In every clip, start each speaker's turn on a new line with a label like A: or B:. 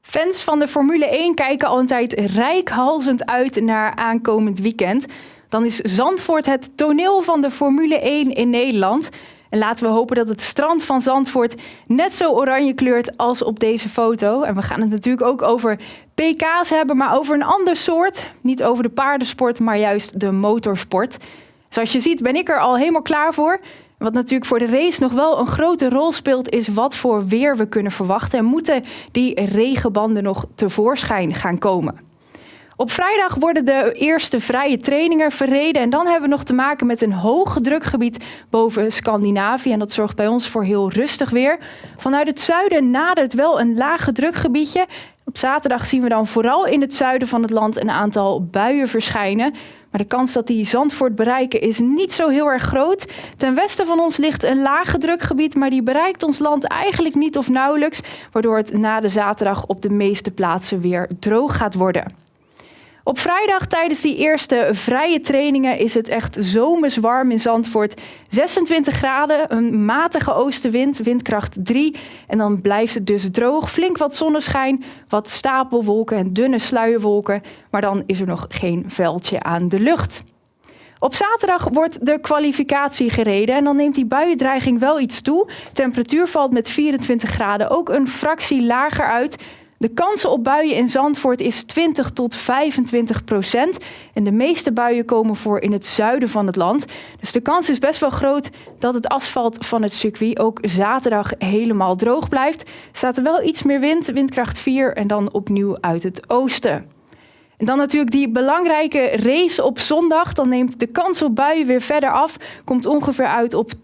A: Fans van de Formule 1 kijken al een tijd rijkhalzend uit naar aankomend weekend. Dan is Zandvoort het toneel van de Formule 1 in Nederland. En laten we hopen dat het strand van Zandvoort net zo oranje kleurt als op deze foto. En we gaan het natuurlijk ook over PK's hebben, maar over een ander soort. Niet over de paardensport, maar juist de motorsport. Zoals je ziet ben ik er al helemaal klaar voor. Wat natuurlijk voor de race nog wel een grote rol speelt, is wat voor weer we kunnen verwachten. En moeten die regenbanden nog tevoorschijn gaan komen? Op vrijdag worden de eerste vrije trainingen verreden. En dan hebben we nog te maken met een hoge drukgebied boven Scandinavië. En dat zorgt bij ons voor heel rustig weer. Vanuit het zuiden nadert wel een lage drukgebiedje. Op zaterdag zien we dan vooral in het zuiden van het land een aantal buien verschijnen. Maar de kans dat die Zandvoort bereiken is niet zo heel erg groot. Ten westen van ons ligt een lage drukgebied, maar die bereikt ons land eigenlijk niet of nauwelijks. Waardoor het na de zaterdag op de meeste plaatsen weer droog gaat worden. Op vrijdag tijdens die eerste vrije trainingen is het echt zomers warm in Zandvoort. 26 graden, een matige oostenwind, windkracht 3. En dan blijft het dus droog, flink wat zonneschijn, wat stapelwolken en dunne sluierwolken. Maar dan is er nog geen veldje aan de lucht. Op zaterdag wordt de kwalificatie gereden en dan neemt die buiendreiging wel iets toe. Temperatuur valt met 24 graden ook een fractie lager uit. De kansen op buien in Zandvoort is 20 tot 25 procent. En de meeste buien komen voor in het zuiden van het land. Dus de kans is best wel groot dat het asfalt van het circuit ook zaterdag helemaal droog blijft. Staat er wel iets meer wind, windkracht 4 en dan opnieuw uit het oosten. En dan natuurlijk die belangrijke race op zondag. Dan neemt de kans op buien weer verder af. Komt ongeveer uit op 10%.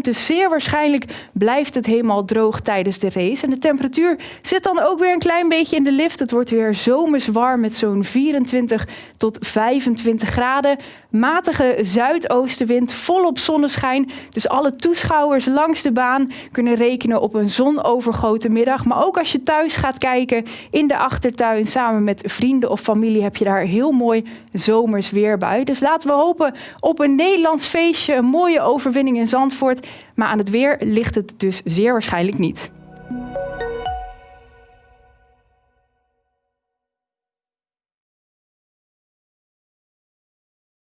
A: Dus zeer waarschijnlijk blijft het helemaal droog tijdens de race. En de temperatuur zit dan ook weer een klein beetje in de lift. Het wordt weer zomers warm met zo'n 24 tot 25 graden. Matige zuidoostenwind, volop zonneschijn. Dus alle toeschouwers langs de baan kunnen rekenen op een zonovergoten middag. Maar ook als je thuis gaat kijken in de achtertuin samen met vrienden familie heb je daar heel mooi zomers weer bij. Dus laten we hopen op een Nederlands feestje, een mooie overwinning in Zandvoort. Maar aan het weer ligt het dus zeer waarschijnlijk niet.